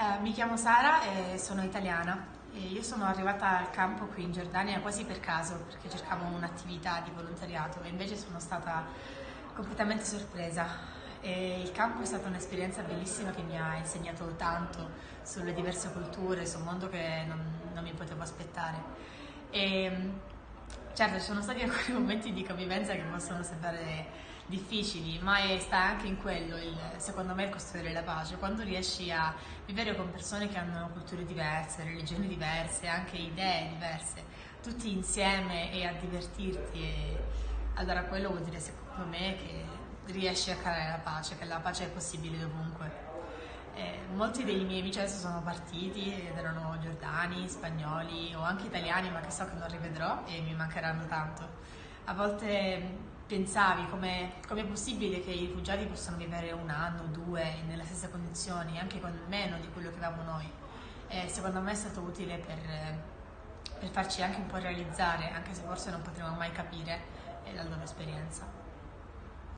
Eh, mi chiamo Sara e sono italiana. E io sono arrivata al campo qui in Giordania quasi per caso perché cercavo un'attività di volontariato e invece sono stata completamente sorpresa. E il campo è stata un'esperienza bellissima che mi ha insegnato tanto sulle diverse culture, su un mondo che non, non mi potevo aspettare. E, certo, ci sono stati alcuni momenti di convivenza che possono sembrare difficili, ma è, sta anche in quello, il, secondo me, il costruire la pace, quando riesci a vivere con persone che hanno culture diverse, religioni diverse, anche idee diverse, tutti insieme e a divertirti, e, allora quello vuol dire secondo me che riesci a creare la pace, che la pace è possibile dovunque. Eh, molti dei miei amici sono partiti ed erano giordani, spagnoli o anche italiani, ma che so che non rivedrò e mi mancheranno tanto. A volte pensavi come è possibile che i rifugiati possano vivere un anno, due nelle stesse condizioni, anche con meno di quello che avevamo noi. E secondo me è stato utile per, per farci anche un po' realizzare, anche se forse non potremo mai capire, la loro esperienza.